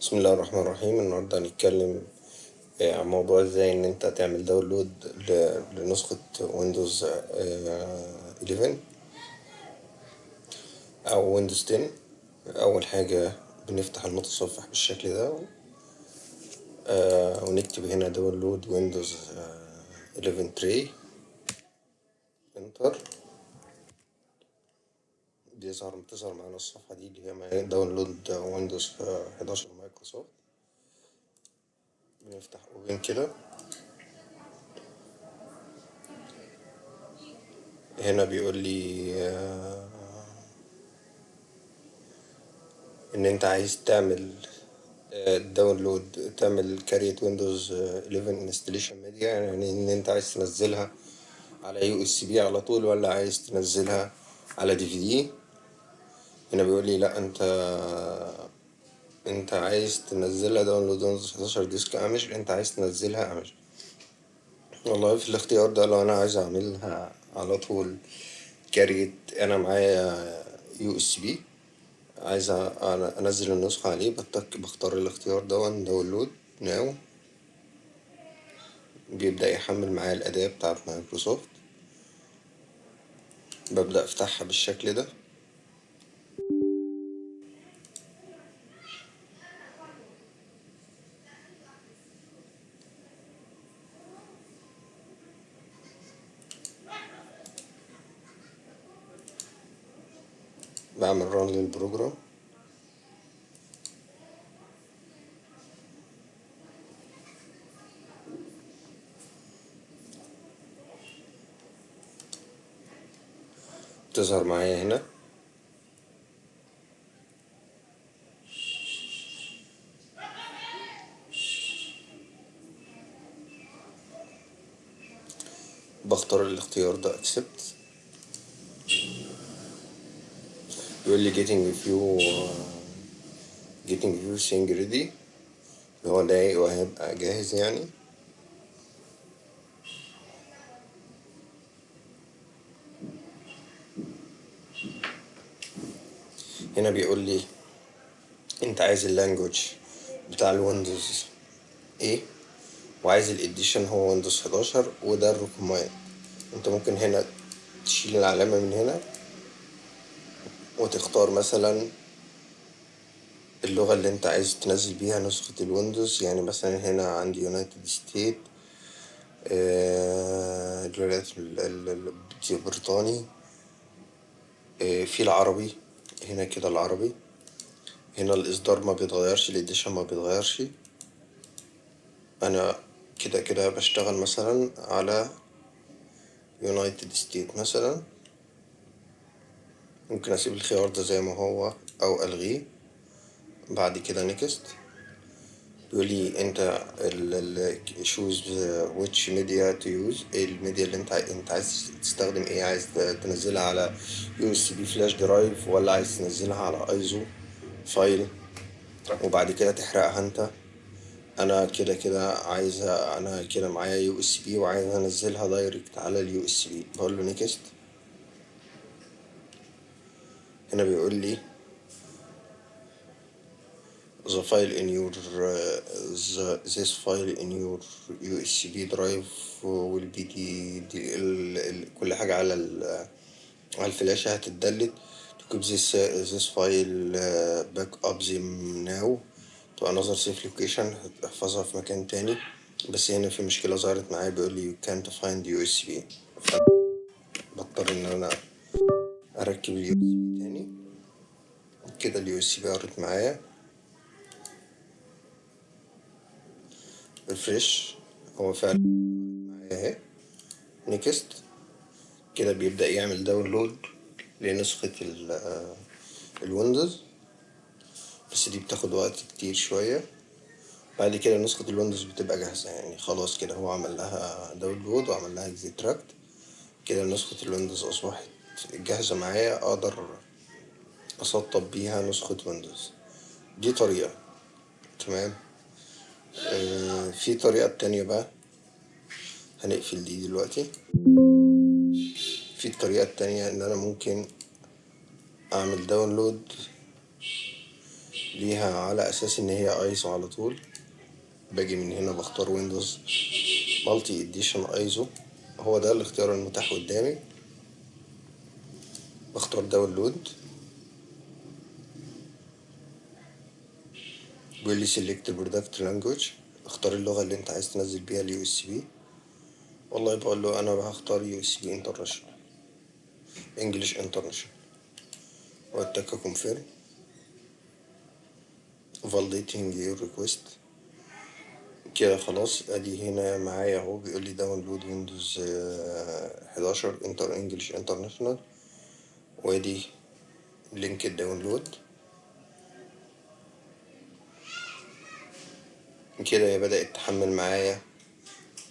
بسم الله الرحمن الرحيم. النهاردة هنتكلم آه، عن موضوع إزاي إن أنت تعمل download لنسخة Windows 11 أو Windows 10 أول حاجة بنفتح المتصفح بالشكل ده آه، ونكتب هنا download Windows 11 تري enter بيظهر بتظهر معانا الصفحة دي اللي هي download Windows 11 مايكروسوفت. بنفتح open كده. هنا بيقول لي آه، إن أنت عايز تعمل download تعمل create Windows 11 installation media يعني إن أنت عايز تنزلها على USB على طول ولا عايز تنزلها على DVD هنا بيقول لي لا أنت انت عايز تنزلها download Windows 11 disk image انت عايز تنزلها image والله في الاختيار ده لو أنا عايز اعملها على طول create أنا معايا USB عايز انزل النسخة عليه بتك بختار الاختيار ده download now بيبدأ يحمل معايا الأداة بتاعت مايكروسوفت. ببدأ أفتحها بالشكل ده. بعمل run لل program تظهر معايا هنا. بختار الاختيار ده. accept. لي getting few getting few thing ready. هو ده وهيبقى جاهز يعني. هنا بيقول لي أنت عايز ال language بتاع ال Windows إيه؟ وعايز ال edition هو Windows 11 وده الرقمين أنت ممكن هنا تشيل العلامة من هنا. وتختار مثلا اللغة اللي انت عايز تنزل بيها نسخة ال Windows. يعني مثلا هنا عندي United States الولايات ال- ال- ال- البريطاني آه، في العربي هنا كده العربي. هنا الإصدار ما بيتغيرش ال edition ما بيتغيرش. أنا كده كده بشتغل مثلا على United States مثلا. ممكن أسيب الخيار ده زي ما هو أو ألغيه. بعد كده next بيقول لي أنت choose which media to use إيه الميديا اللي أنت أنت عايز تستخدم إيه؟ عايز تنزلها على USB flash drive ولا عايز تنزلها على ISO file وبعد كده تحرقها أنت. أنا كده كده عايز أنا كده معايا USB وعايز أنزلها direct على ال USB بقول له next هنا بيقول لي the file in your uh, the, this file in your USB drive will be the, the ال, ال, كل حاجة على ال, على الفلاشة هتتدلت to keep this this file uh, back up them now to another safe location هتحفظها في مكان تاني بس هنا في مشكلة ظهرت معايا بيقول لي you can't find USB بضطر ان أنا أركب ال USB تاني. كده اليو إس بي قرت معايا. refresh هو فعلا معايا أهي. next. كده بيبدأ يعمل download لنسخة ال- آه، ال Windows بس دي بتاخد وقت كتير شوية. بعد كده نسخة ال Windows بتبقى جاهزة يعني. خلاص كده هو عمل لها download وعمل لها extract كده نسخة ال Windows أصبحت جاهزة معايا أقدر أسطب بيها نسخة Windows. دي طريقة تمام؟ آه، في طريقة تانية بقى. هنقفل دي دلوقتي. في الطريقة التانية إن أنا ممكن أعمل download ليها على أساس إن هي ايزو على طول. باجي من هنا بختار Windows multi edition ISO هو ده الاختيار المتاح قدامي. بختار download بيقول لي select product language. اختار اللغة اللي انت عايز تنزل بيها ال USB والله بقول له أنا هختار USB international English international واتك confirm validating your request. كده خلاص أدي هنا معايا أهو بيقول لي download Windows 11 inter English international وادي لينك ال download. كده هي بدأت تحمل معايا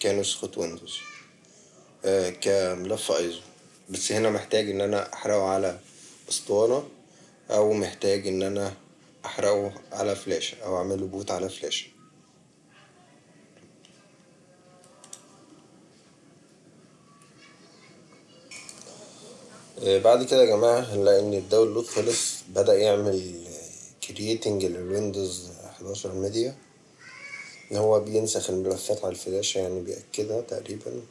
كنسخة Windows. آه كملف ايزو. بس هنا محتاج ان أنا احرقه على اسطوانة أو محتاج ان أنا احرقه على فلاشة أو اعمله بوت على فلاشة. بعد كده يا جماعة هنلاقي إن ال download خلص بدأ يعمل creating لل Windows 11 ميديا إن هو بينسخ الملفات على الفلاشة يعني بيأكدها تقريبا.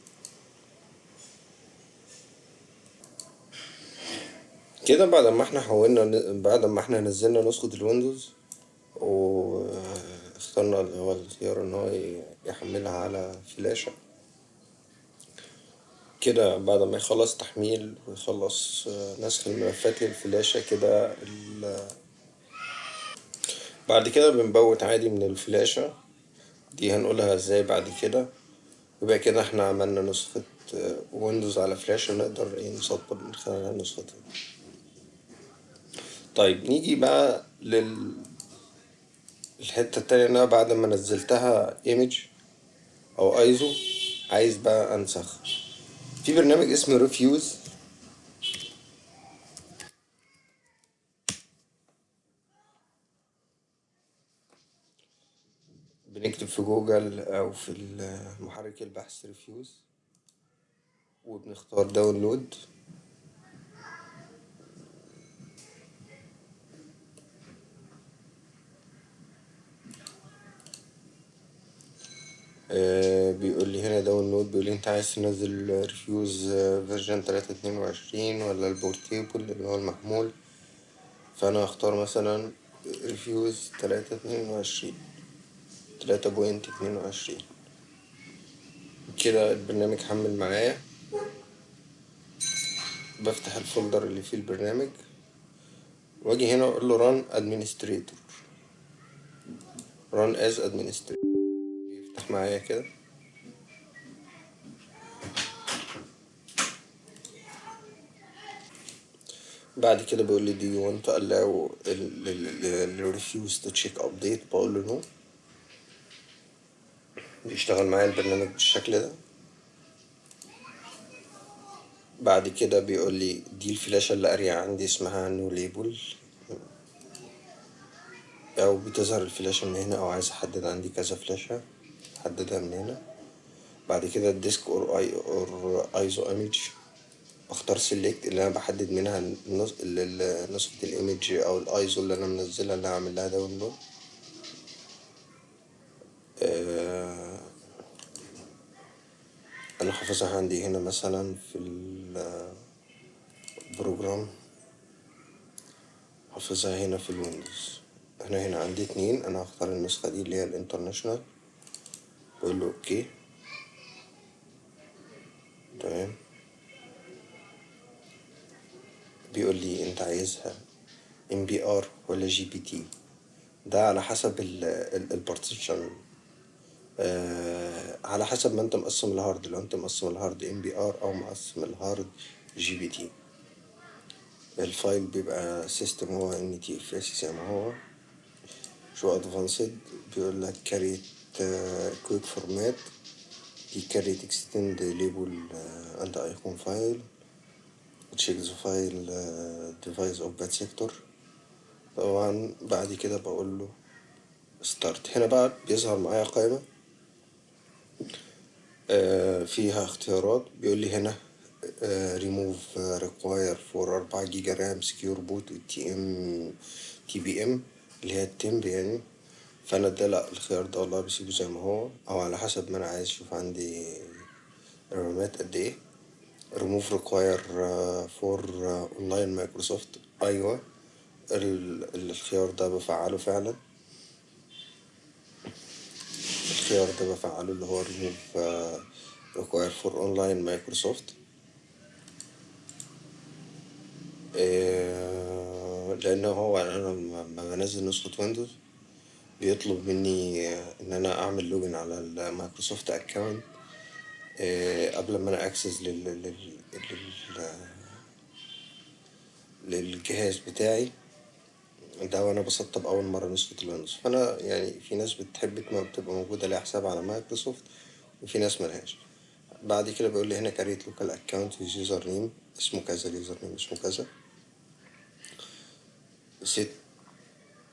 كده بعد ما إحنا حولنا بعد ما إحنا نزلنا نسخة الويندوز واخترنا اللي هو الخيار إن هو يحملها على فلاشة. كده بعد ما يخلص تحميل ويخلص نسخ الملفات للفلاشة كده بعد كده بنبوت عادي من الفلاشة. دي هنقولها إزاي بعد كده؟ يبقى كده إحنا عملنا نسخة Windows على فلاشة نقدر إيه نسطب من خلالها نسختها طيب نيجي بقى لل الحتة التانية ان أنا بعد ما نزلتها image أو ايزو عايز بقى انسخ في برنامج اسمه Rufus بنكتب في جوجل أو في محرك البحث Rufus وبنختار download بيقول لي هنا download بيقول لي انت عايز تنزل Rufus version تلاتة اتنين وعشرين ولا ال portable اللي هو المحمول؟ فأنا هختار مثلا Rufus تلاتة اتنين وعشرين تلاتة point اتنين وعشرين. كده البرنامج حمل معايا. بفتح ال folder اللي فيه البرنامج. واجي هنا أقول له run administrator. run as administrator. معايا كده. بعد كده بيقول لي do you want to allow Rufus to check بقول له no. بيشتغل معايا البرنامج بالشكل ده. بعد كده بيقول لي دي الفلاشة اللي قارية عندي اسمها no label أو بتظهر الفلاشة من هنا أو عايز أحدد عندي كذا فلاشة. احددها من هنا. بعد كده ال disk or اي or ISO image بختار select اللي أنا بحدد منها نسخة ال image أو الأيزو اللي أنا منزلها اللي هعمل لها download. أنا حافظها عندي هنا مثلا في ال program. حافظها هنا في ال Windows. أنا هنا عندي اتنين. أنا هختار النسخة دي اللي هي ال international. بقول له okay تمام بيقول لي انت عايزها MBR ولا GPT ده على حسب ال partition آه على حسب ما انت مقسم ال hard لو انت مقسم ال hard MBR أو مقسم ال hard GPT ال file بيبقى system هو NTFS زي ما هو show advanced بيقول لك create quick format دي create extended label and icon file check the file device of bad sector طبعا بعد كده بقول له start هنا بقى بيظهر معايا قائمة آه فيها اختيارات. بيقول لي هنا ريموف ريكواير فور أربعة جيجا RAM secure boot TM TPM اللي هي ال temp يعني. فأنا ده لا الخيار ده والله بسيبه زي ما هو. أو على حسب ما أنا عايز أشوف عندي ال RAMات قد إيه. remove require for online Microsoft. أيوه. الخيار ده بفعله فعلا. الخيار ده بفعله اللي هو remove require for online Microsoft. لأن هو أنا لما بنزل نسخة Windows. بيطلب مني إن أنا أعمل login على ال Microsoft account قبل ما أنا access لل لل للجهاز بتاعي. ده وأنا بسطب أول مرة نسخة ال Windows فأنا يعني في ناس بتحب تبقى موجودة ليها حساب على مايكروسوفت وفي ناس ملهاش. بعد كده بيقول لي هنا create local account username اسمه كذا ال username اسمه كذا. set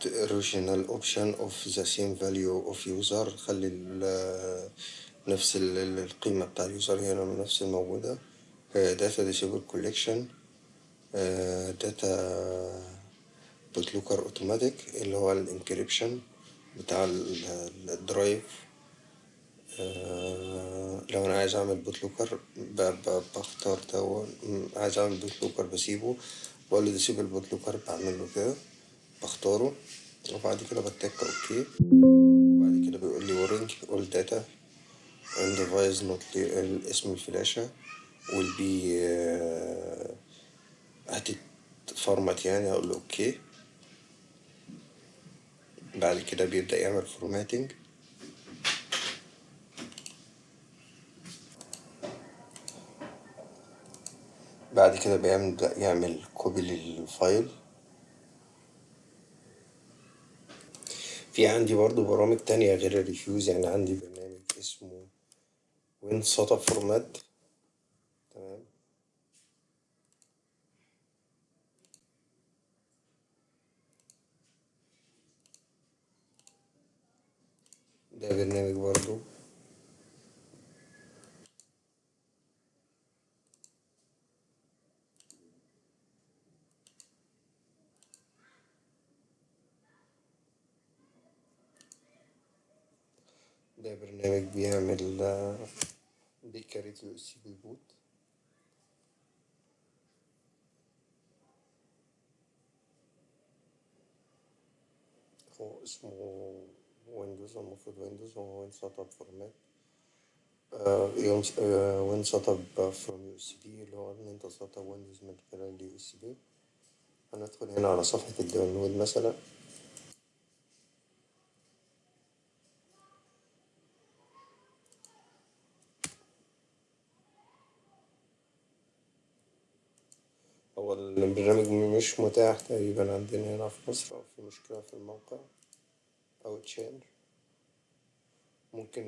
regional option to the same value of user. خلي نفس القيمة بتاع ال user من نفس الموجودة. disable data collection. disable BitLocker automatic اللي هو ال encryption بتاع ال drive لو أنا عايز أعمل BitLocker بختار ده عايز أعمل BitLocker بسيبه. بقول له disable BitLocker بعمل له كده. بختاره وبعد كده بتك OK. وبعد كده بيقول لي warning all data on device اسم الفلاشة will be هتتفرمت يعني أقول له OK. بعد كده بيبدأ يعمل formatting بعد كده بيبدأ يعمل copy لل file في عندي برضو برامج تانية غير ال Rufus يعني عندي برنامج اسمه WinSetup format تمام ده برنامج برضو ده برنامج بيعمل بيكريت اليو اس بي بوت هو اسمه Windows المفروض Windows هو وين سيت اب فورمات وين سيت اب فروم يو اس بي اللي هو إن أنت تسطب Windows من خلال ال USB هندخل هنا على صفحة ال download مثلا. هو البرنامج مش متاح تقريبا عندنا هنا في مصر أو في مشكلة في الموقع أو تشينج ممكن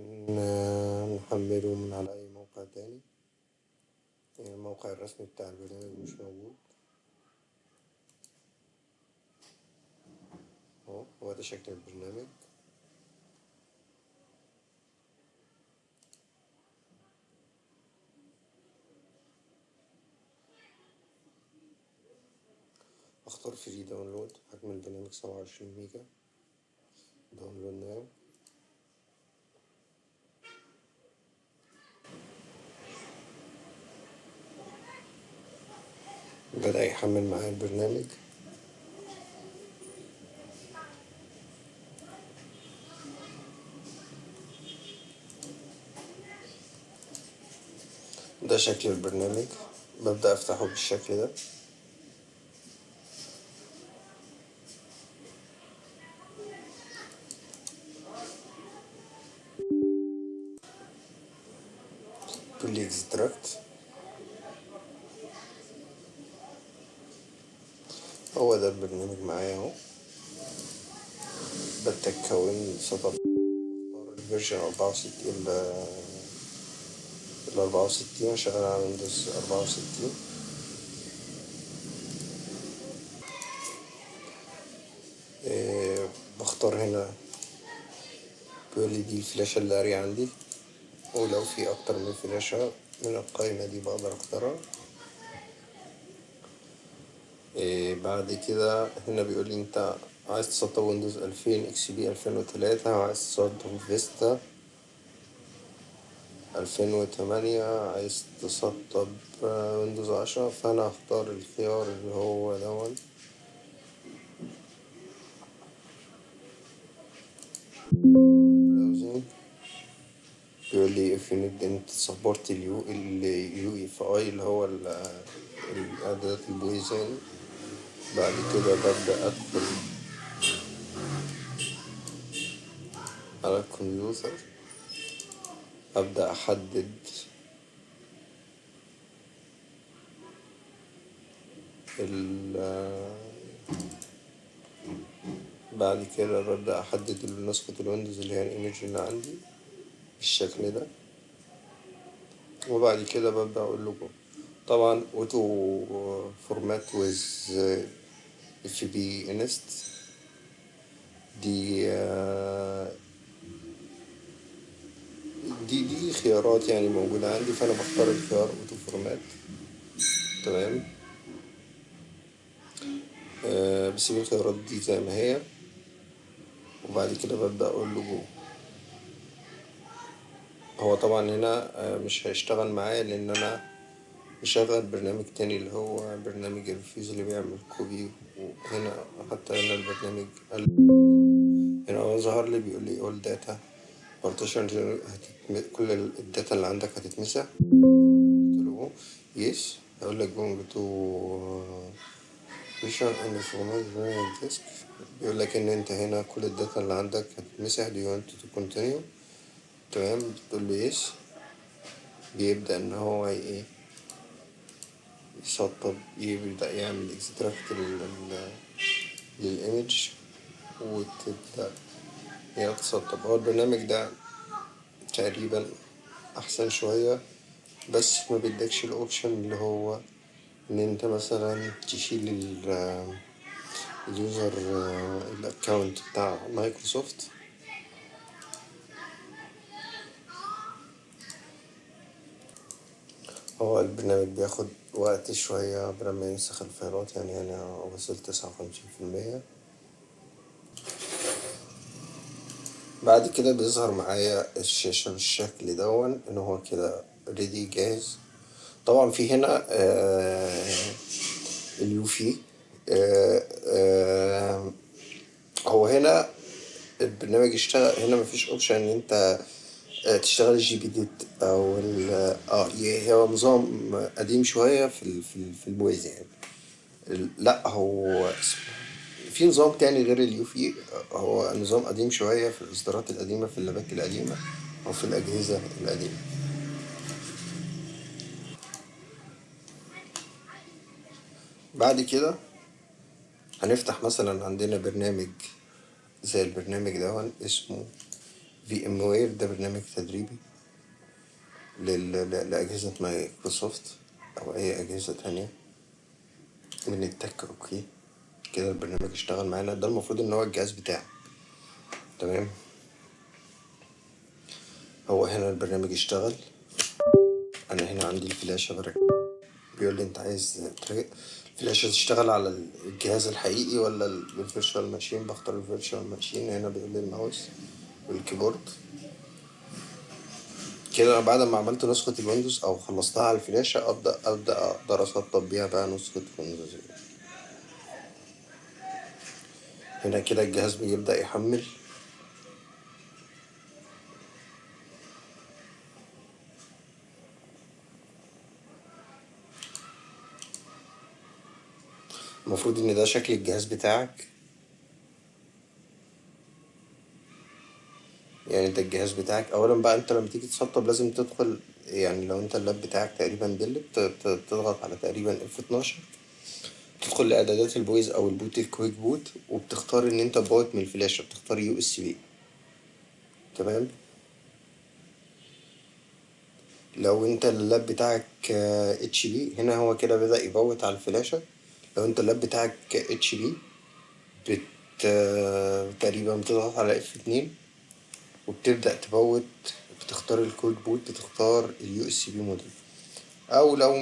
نحمله من على أي موقع تاني. يعني الموقع الرسمي بتاع البرنامج مش موجود. أهو هو ده شكل البرنامج. أختار free download حجم البرنامج سبعة وعشرين ميجا. download now بدأ يحمل معايا البرنامج. ده شكل البرنامج. ببدأ أفتحه بالشكل ده. أربعة وستين الأربعة وستين شغال على ويندوز أربعة وستين. بختار هنا بيقولي دي الفلاشة اللي قارية عندي. ولو في أكتر من فلاشة من القائمة دي بقدر أختارها. بعد كده هنا بيقولي أنت عايز تسطب ويندوز ألفين إكس بي ألفين وتلاتة وعايز تسطب فيستا ألفين وتمانية عايز تسطب ويندوز عشرة فأنا هختار الخيار اللي هو دون. براوزنج بيقول لي if you need انت support اليو اف اي اللي هو الاعدادات البويزن بعد كده ببدأ أدخل على الكمبيوتر. أبدأ أحدد. ال بعد كده ببدأ أحدد نسخة ال Windows اللي هي ال image اللي عندي بالشكل ده. وبعد كده ببدأ أقول جو طبعا auto format with FBinst دي دي دي خيارات يعني موجودة عندي فأنا بختار الخيار auto format تمام؟ أه بسيب الخيارات دي زي ما هي. وبعد كده ببدأ أقول له جو هو طبعا هنا مش هيشتغل معايا لأن أنا مشغل برنامج تاني اللي هو برنامج ال Rufus اللي بيعمل copy. وهنا حتى هنا البرنامج هنا هو ظهر لي بيقول لي all data. Partition هتتم... كل ال data اللي عندك هتتمسح. قلت له yes هيقول لك partition and format disk. بيقول لك إن أنت هنا كل ال data اللي عندك هتتمسح. You want to continue? تمام. بتقول له yes بيبدأ إن هو إيه؟ يسطب يبدأ يعمل extract لل image وتبدأ هي تسطب هو البرنامج ده تقريبا أحسن شوية بس ما بيدكش ال option اللي هو إن أنت مثلا تشيل ال user ال account بتاع مايكروسوفت. هو البرنامج بياخد وقت شوية قبل ما ينسخ ال fileات يعني أنا وصلت تسعة وخمسين في المية. بعد كده بيظهر معايا الشاشة بالشكل دون إن هو كده ready جاهز. طبعا في هنا آه ال UEFI آه آه هو هنا البرنامج اشتغل هنا مفيش option إن أنت تشتغل ال GPT أو آه هو نظام قديم شوية في ال في, ال في ال BIOS يعني. لا هو في نظام تاني غير ال UEFI هو نظام قديم شوية في الإصدارات القديمة في ال لابات القديمة أو في الأجهزة القديمة. بعد كده هنفتح مثلا عندنا برنامج زي البرنامج ده اسمه VMware ده برنامج تدريبي لأجهزة مايكروسوفت أو أي أجهزة تانية من التك أوكي. كده البرنامج اشتغل معانا ده المفروض إن هو الجهاز بتاعي. تمام؟ هو هنا البرنامج اشتغل أنا هنا عندي الفلاشة بركب بيقول لي أنت عايز الفلاشة تشتغل على الجهاز الحقيقي ولا ال virtual machine بختار ال virtual machine هنا بيقول لي ال mouse وال keyboard. كده بعد ما عملت نسخة الويندوز أو خلصتها على الفلاشة أبدأ أبدأ أقدر أسطب بيها بقى نسخة ويندوز. هنا كده الجهاز بيبدأ يحمل. المفروض إن ده شكل الجهاز بتاعك. يعني ده الجهاز بتاعك اولا بقى أنت لما تيجي تسطب لازم تدخل يعني لو أنت ال lap بتاعك تقريبا ديل تضغط على تقريبا F 12 تدخل لإعدادات ال BIOS أو ال boot ال quick boot وبتختار إن أنت boot من الفلاشة بتختار USB. تمام؟ لو أنت ال lap بتاعك إتش بي هنا هو كده بدأ ي boot على الفلاشة. لو أنت ال lap بتاعك إتش بي بت تقريبا بتضغط على F اتنين وبتبدأ ت boot بتختار ال quick boot بتختار ال USB model أو لو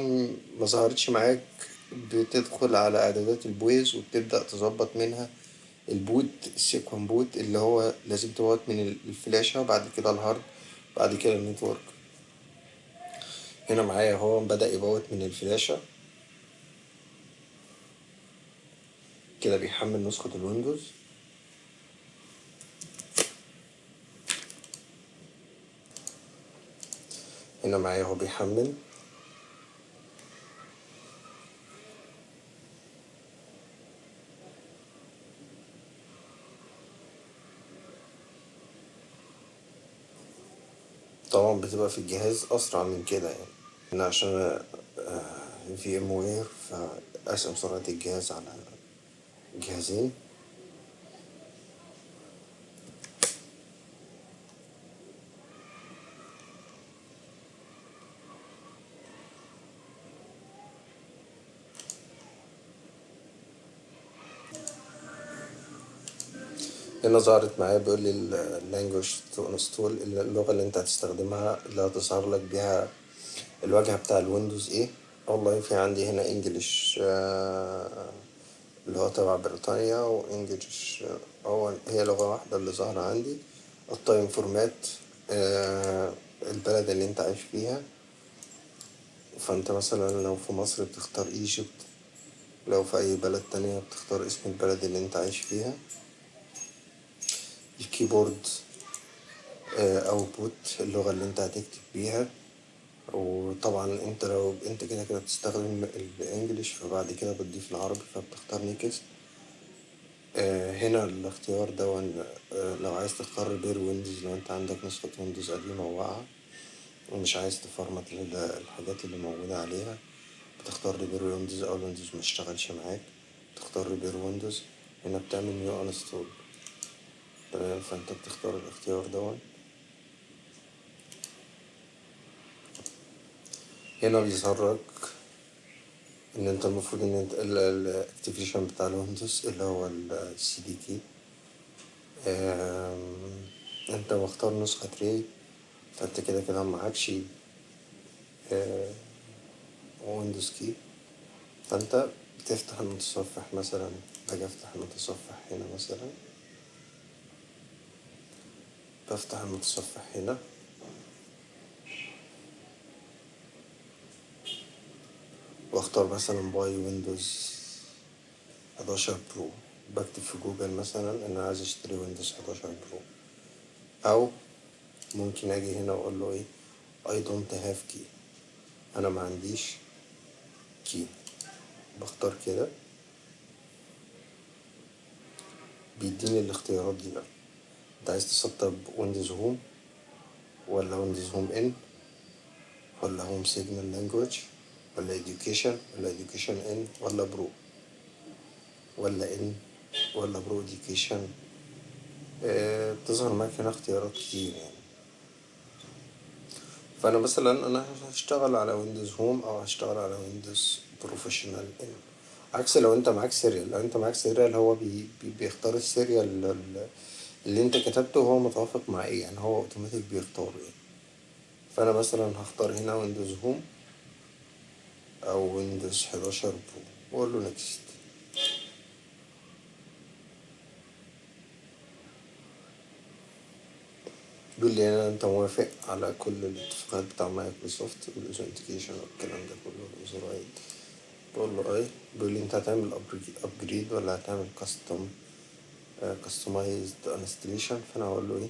ما ظهرتش معاك بتدخل على إعدادات ال BIOS وبتبدأ تظبط منها ال boot ال sequence boot اللي هو لازم تبوت من الفلاشة وبعد كده ال hard بعد كده ال network. هنا معايا هو بدأ يبوت من الفلاشة. كده بيحمل نسخة الويندوز. هنا معايا هو بيحمل. طبعا بتبقى في الجهاز أسرع من كده يعني. أنا عشان في إم وير فأقسم سرعة الجهاز على جهازين. هنا ظهرت معايا بيقول لي ال language to install اللغة اللي أنت هتستخدمها اللي هتظهر لك بيها الواجهة بتاع الويندوز إيه والله في عندي هنا English اللي هو تبع بريطانيا و English هو هي لغة واحدة اللي ظاهرة عندي. ال time format البلد اللي أنت عايش فيها. فأنت مثلا لو في مصر بتختار Egypt لو في أي بلد تانية بتختار اسم البلد اللي أنت عايش فيها. ال keyboard output اللغة اللي انت هتكتب بيها. وطبعا انت لو انت كده كده بتستخدم ال English فبعد كده بتضيف العربي فبتختار next هنا الاختيار ده لو عايز تختار repair Windows لو انت عندك نسخة ويندوز قديمة واقعة ومش عايز ت format الحاجات اللي موجودة عليها بتختار repair Windows أو الويندوز مشتغلش معاك تختار repair Windows هنا بتعمل new install فأنت بتختار الاختيار دوت هنا بيظهر لك إن أنت المفروض إن أنت ال activation بتاع الويندوز اللي هو ال CD key أنت مختار نسخة ري فأنت كده كده معكش Windows key فأنت بتفتح المتصفح مثلا باجي أفتح المتصفح هنا مثلا. بفتح المتصفح هنا. واختار مثلا buy Windows 11 Pro. بكتب في جوجل مثلا أنا عايز أشتري Windows 11 Pro. أو ممكن أجي هنا وأقول له إيه؟ I don't have key. أنا ما عنديش key بختار كده. بيديني الاختيارات دي بقى. انت عايز تسطب Windows Home ولا Windows Home N ولا Home single language ولا education ولا education N ولا Pro ولا N ولا Pro education. آه بتظهر معاك هنا اختيارات كتير يعني. فأنا مثلا أنا هشتغل على Windows Home أو هشتغل على Windows Professional N عكس لو أنت معاك serial لو أنت معاك serial هو بي بيختار ال serial اللي انت كتبته وهو متوافق مع إيه؟ يعني هو اوتوماتيك بيختاره يعني فأنا مثلا هختار هنا Windows Home أو Windows 11 Pro وأقول له next بيقول لي هنا أنت موافق على كل الاتفاقات بتاع مايكروسوفت وال authentication والكلام ده كله؟ زراير بقول له اي بيقول لي أنت هتعمل upgrade ولا هتعمل custom customized installation فأنا هقول له إيه؟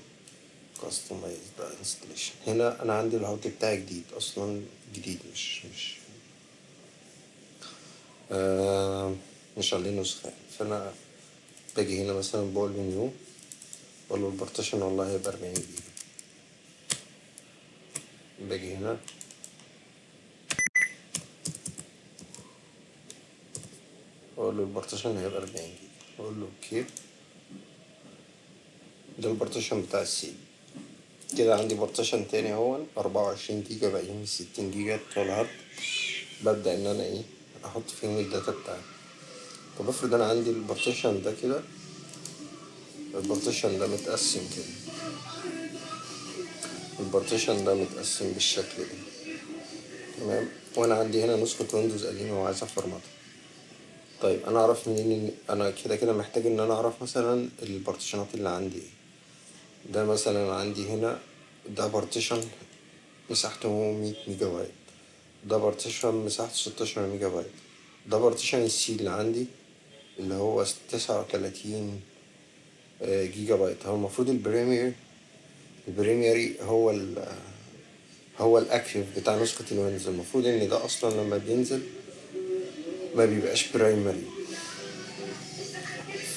customized installation هنا أنا عندي ال hard بتاعي جديد أصلا جديد مش مش آه مش عليه نسخة. فأنا باجي هنا مثلا بقول له new بقول له ال partition والله هيبقى أربعين جيجا. باجي هنا. أقول له ال partition هيبقى أربعين جيجا. أقول له okay ده ال partition بتاع ال C كده عندي partition تاني اهو أربعة وعشرين جيجا باقيين الستين جيجا بتوع ال hard ببدأ إن أنا إيه أحط فيهم ال data بتاعتي. طب افرض أنا عندي ال partition ده كده ال partition ده متقسم كده. ال partition ده متقسم بالشكل ده. تمام؟ وأنا عندي هنا نسخة ويندوز قديمة وعايز أفرمطها. طيب أنا أعرف منين أنا كده كده محتاج إن أنا أعرف مثلا ال partition ات اللي عندي إيه. ده مثلا عندي هنا ده partition مساحته 100 ميجا بايت ده partition مساحته 16 ميجا بايت ده partition ال C اللي عندي اللي هو 39 جيجا بايت هو المفروض ال primary ال primary هو ال هو ال active بتاع نسخة الويندوز. المفروض إن ده أصلا لما بينزل ما بيبقاش primary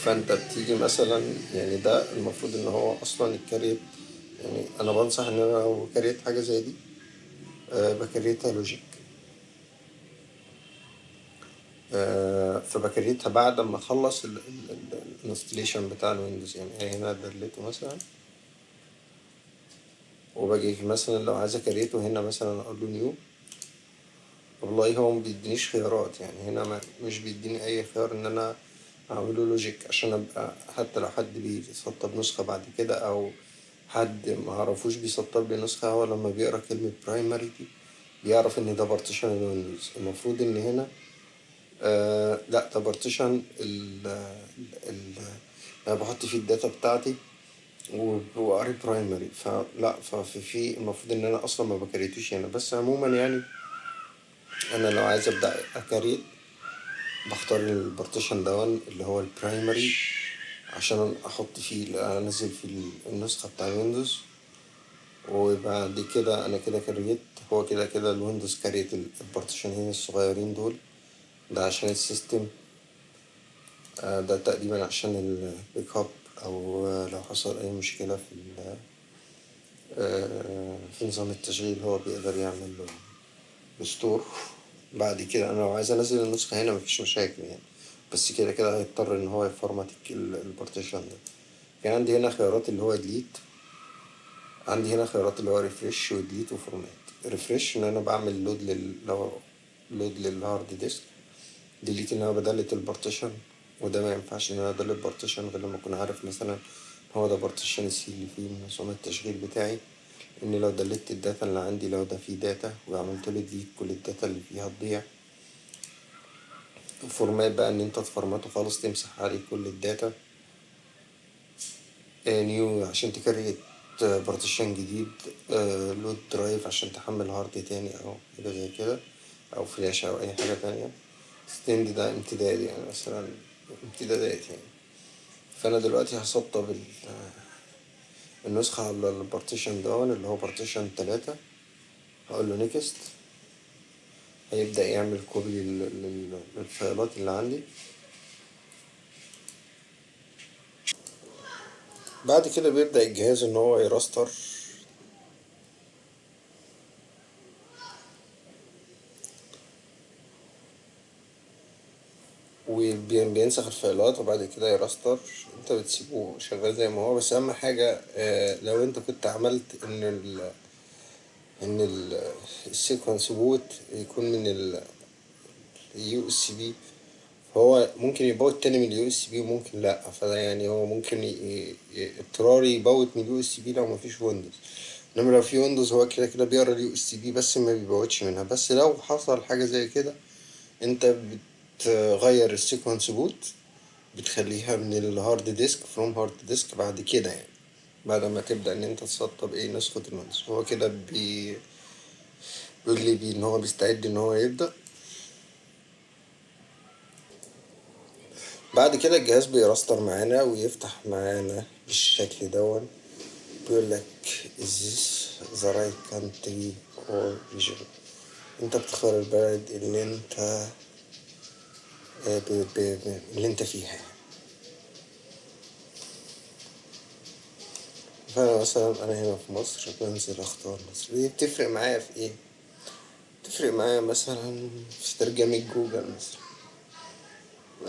فانت بتيجي مثلا يعني ده المفروض إن هو أصلا ال create يعني أنا بنصح إن أنا لو كريت حاجة زي دي أه بكريتها logic أه فبكريتها بعد ما أخلص ال installation بتاع الويندوز. يعني هنا دلته مثلا وباجي مثلا لو عايز أكريته هنا مثلا أقول له new والله هو ما بيدينيش خيارات يعني هنا مش بيديني أي خيار إن أنا اعمله logic عشان أبقى حتى لو حد بيسطب نسخة بعد كده أو حد ما عرفوش بيسطب لي نسخة هو لما بيقرأ كلمة primary دي بيعرف إن ده partition الويندوز المفروض إن هنا آه لأ ده partition ال ال أنا بحط فيه ال data بتاعتي وقاري primary فلا ففي في المفروض إن أنا أصلا ما بكريتوش هنا. بس عموما يعني أنا لو عايز أبدأ أكريت بختار ال partition دون اللي هو ال primary عشان أحط فيه أنزل فيه النسخة بتاع الويندوز. وبعد كده أنا كده كريت هو كده كده الويندوز كريت ال partition ين الصغيرين دول. ده عشان ال system. آه، ده تقريبا عشان ال backup أو لو حصل أي مشكلة في آه، في نظام التشغيل هو بيقدر يعمل له restore بعد كده أنا لو عايز أنزل النسخة هنا مفيش مشاكل يعني. بس كده كده هيضطر إن هو يفرمت ال partition ده. كان عندي هنا خيارات اللي هو delete عندي هنا خيارات اللي هو refresh و delete و format refresh إن أنا بعمل load لل لو load لل hard disk delete إن أنا بدلت ال partition. وده ما ينفعش إن أنا أدلت partition غير لما أكون عارف مثلا هو ده partition ال C اللي فيه نظام التشغيل بتاعي. ان لو دلت ال data اللي عندي لو ده فيه data وعملت له delete كل ال data اللي فيها تضيع format بقى إن أنت تفرمته خالص تمسح عليه كل ال data new عشان تكريت partition جديد load drive عشان تحمل hard تاني أو حاجة زي كده أو فلاش أو أي حاجة تانية. extend ده امتداد يعني مثلا امتدادات يعني. فأنا دلوقتي هسطب النسخة على ال partition دون اللي هو partition تلاتة. هقول له next هيبدأ يعمل copy لل file ات اللي عندي. بعد كده بيبدأ الجهاز إن هو يراستر وبينسخ ال file ات وبعد كده يراستر. انت بتسيبه شغال زي ما هو. بس أهم حاجة آه لو انت كنت عملت إن ال إن ال sequence boot يكون من ال USB. فهو ممكن يبوت تاني من ال USB وممكن لأ. فده يعني هو ممكن اضطراري يبوت من ال USB لو مفيش ويندوز. إنما لو في ويندوز هو كده كده بيقرا ال USB بس ما بيبوتش منها. بس لو حصل حاجة زي كده انت بتغير ال sequence boot بتخليها من ال hard disk from hard disk بعد كده يعني بعد ما تبدأ إن أنت تسطب إيه نسخة الويندوز هو كده بي بيقول لي بي إن هو بيستعد إن هو يبدأ. بعد كده الجهاز بيراستر معانا ويفتح معانا بالشكل دون. بيقول لك is this the right country or region أنت بتختار البلد اللي أنت اللي انت فيها. فأنا مثلا أنا هنا في مصر بنزل أختار مصر. دي بتفرق معايا في إيه؟ بتفرق معايا مثلا في ترجمة جوجل مثلا.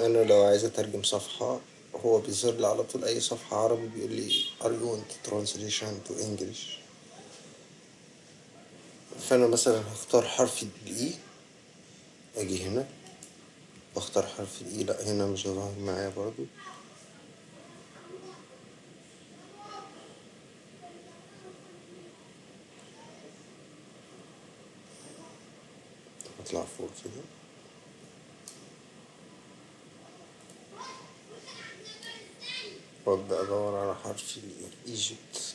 أنا لو عايز أترجم صفحة هو بيظهر لي على طول أي صفحة عربي بيقول لي are you want translation to English? فأنا مثلا هختار حرف الاي أجي هنا. بختار حرف الإي لأ هنا مش هظهر معايا برضو. هطلع فوق كده. وابدأ أدور على حرف e، ال Egypt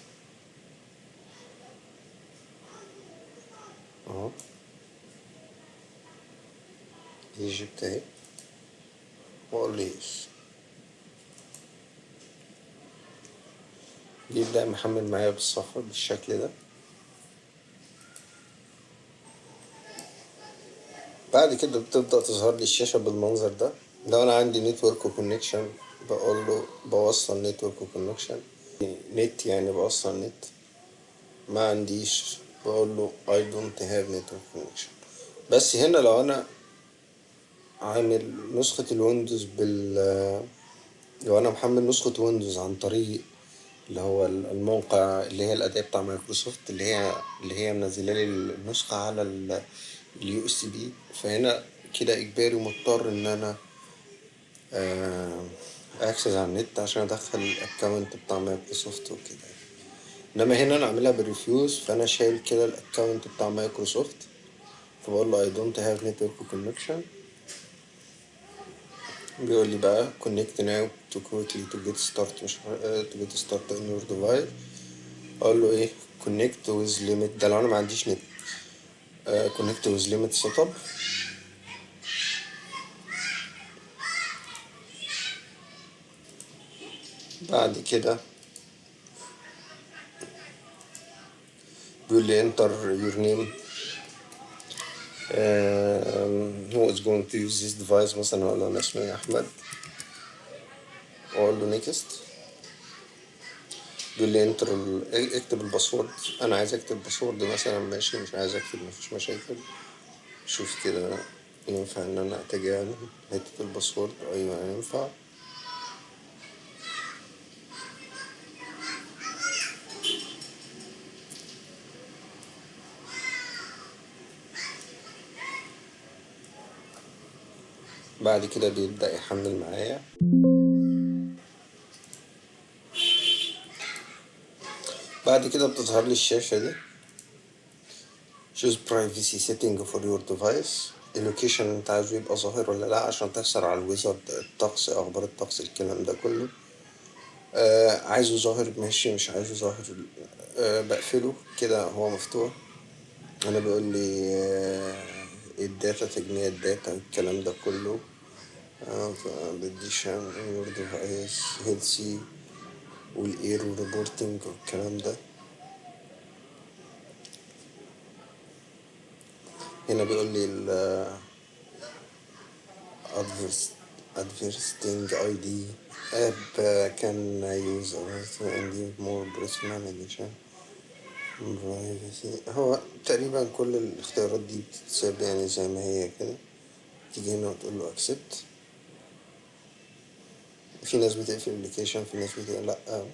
أهو. Egypt أهي. yes يبدأ يحمل معايا بالصفر بالشكل ده. بعد كده بتبدأ تظهر لي الشاشة بالمنظر ده. لو أنا عندي network connection بقول له بوصل network connection نت يعني بوصل نت ما عنديش بقول له I don't have network connection. بس هنا لو أنا عامل نسخة الويندوز بال لو أنا محمل نسخة ويندوز عن طريق اللي هو الموقع اللي هي الأداة بتاع مايكروسوفت اللي هي اللي هي منزلة لي النسخة على ال USB فهنا كده إجباري مضطر إن أنا access على النت عشان أدخل ال account بتاع مايكروسوفت وكده. إنما هنا أنا عاملها بال Rufus فأنا شايل كده ال account بتاع مايكروسوفت فبقول له I don't have network connection. بيقول لي بقى connect now to quickly to get start مش to get start in your device أقول له إيه connect with limit ده لو أنا ما عنديش نت uh, connect with limit setup بعد كده بيقول لي enter your name uh, who is going to use this device? مثلا أقول له أنا اسمي احمد واقول له next. بيقول لي انتر اكتب ال password أنا عايز أكتب password مثلا ماشي مش عايز أكتب مفيش مشاكل. شوف كده ينفع إن أنا أتجاهل حتة ال password؟ أيوه ينفع. بعد كده بيبدأ يحمل معايا. بعد كده بتظهر لي الشاشة دي. Choose privacy setting for your device. ال location انت عايزه يبقى ظاهر ولا لا عشان تحصل على الويزرد الطقس أخبار الطقس الكلام ده كله. آه عايزه ظاهر ماشي مش عايزه ظاهر. آه بقفله كده هو مفتوح. أنا بيقول لي آه ال data تجميع ال data الكلام ده كله. بالديشن your device healthy وال error reporting والكلام ده. هنا بيقول لي ال advertising ID app can use and more personal edition privacy. هو تقريبا كل الاختيارات دي بتتساب يعني زي ما هي كده. تيجي هنا وتقول له accept. في ناس بتقفل ال application في ناس بتقفل لأ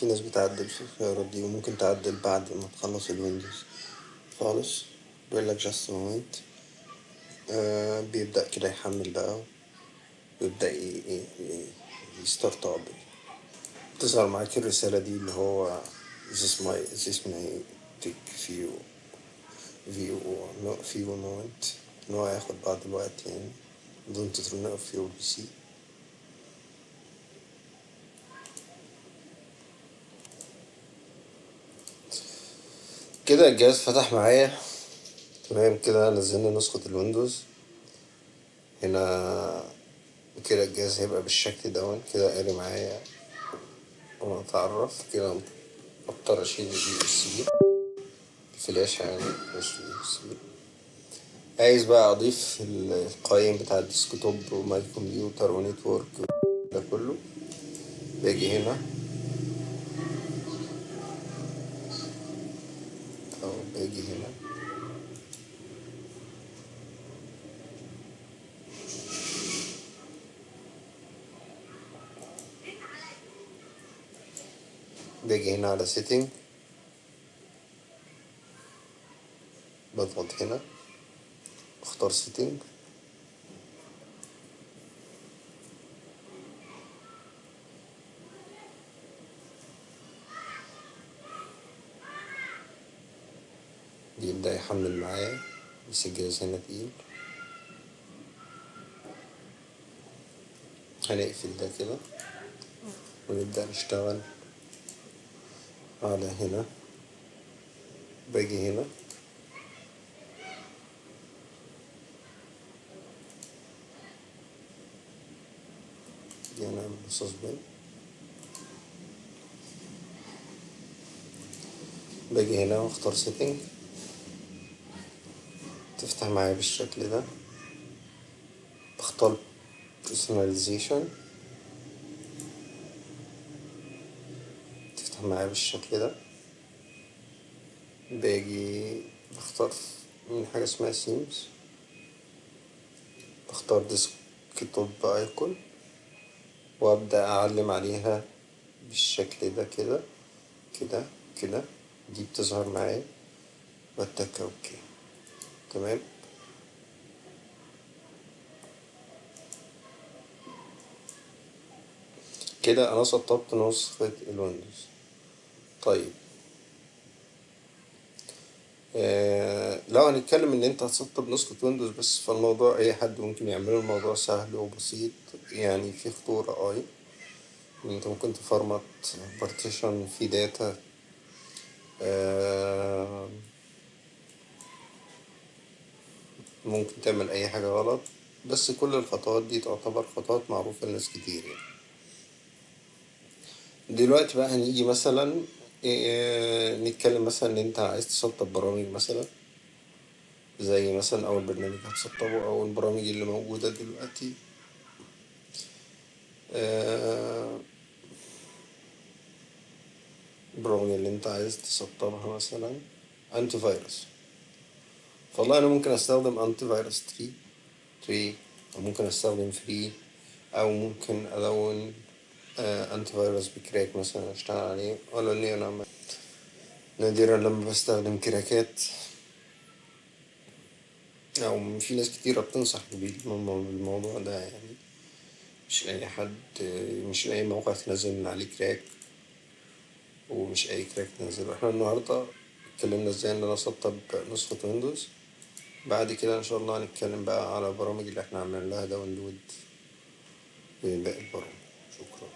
في ناس بتعدل في الخيارات دي وممكن تعدل بعد ما تخلص الويندوز خالص. بيقول لك just a آه بيبدأ كده يحمل بقى ويبدأ ي start up تظهر معاك الرسالة دي اللي هو this my this may take few view no few moment إن هو هياخد بعض الوقت يعني. don't turn off your PC كده الجهاز فتح معايا. تمام كده نزلنا نسخة الويندوز. هنا كده الجهاز هيبقى بالشكل دون كده قاري معايا. ونتعرف كده اضطر أشيل ال USB الفلاشة يعني مش USB عايز بقى أضيف القايم بتاع ال desktop و my computer و network ده كله. باجي هنا أو باجي هنا هنا على setting. بضغط هنا. اختار setting. بيبدأ يحمل معايا. بس الجهاز هنا تقيل. هنقفل ده كده. ونبدأ نشتغل. على هنا باجي هنا. دي هنعمل suspend باجي هنا واختار setting تفتح معايا بالشكل ده. بختار personalization. معايا بالشكل ده. باجي بختار من حاجة اسمها themes بختار desktop icon. وأبدأ أعلم عليها بالشكل ده كده كده كده. دي بتظهر معايا. بتك OK. تمام. كده أنا سطبت نسخة الويندوز. طيب. آه لو هنتكلم إن أنت هتسطب نسخة ويندوز بس فالموضوع أي حد ممكن يعمله الموضوع سهل وبسيط يعني في خطورة أي. أنت ممكن تفرمت partition في data آه ممكن تعمل أي حاجة غلط. بس كل الخطوات دي تعتبر خطوات معروفة لناس كتير يعني. دلوقتي بقى هنيجي مثلا إيه نتكلم مثلا إن أنت عايز تسطب برامج مثلا زي مثلا أول برنامج هتسطبه أو البرامج اللي موجودة دلوقتي. البرامج اللي أنت عايز تسطبها مثلا antivirus فالله أنا ممكن أستخدم antivirus 3 3 أو ممكن أستخدم free أو ممكن الون آه antivirus ب crack مثلا اشتغل عليه. ولا اني أنا نادرا لما بستخدم كراكات. أو في ناس كتيرة بتنصح بالموضوع ده يعني. مش اي حد مش اي موقع تنزل من عليه crack. ومش أي crack تنزله. إحنا النهاردة اتكلمنا إزاي إن أنا أسطب نسخة ويندوز. بعد كده إن شاء الله هنتكلم بقى على البرامج اللي إحنا عملنا لها download باقي البرامج. شكرا.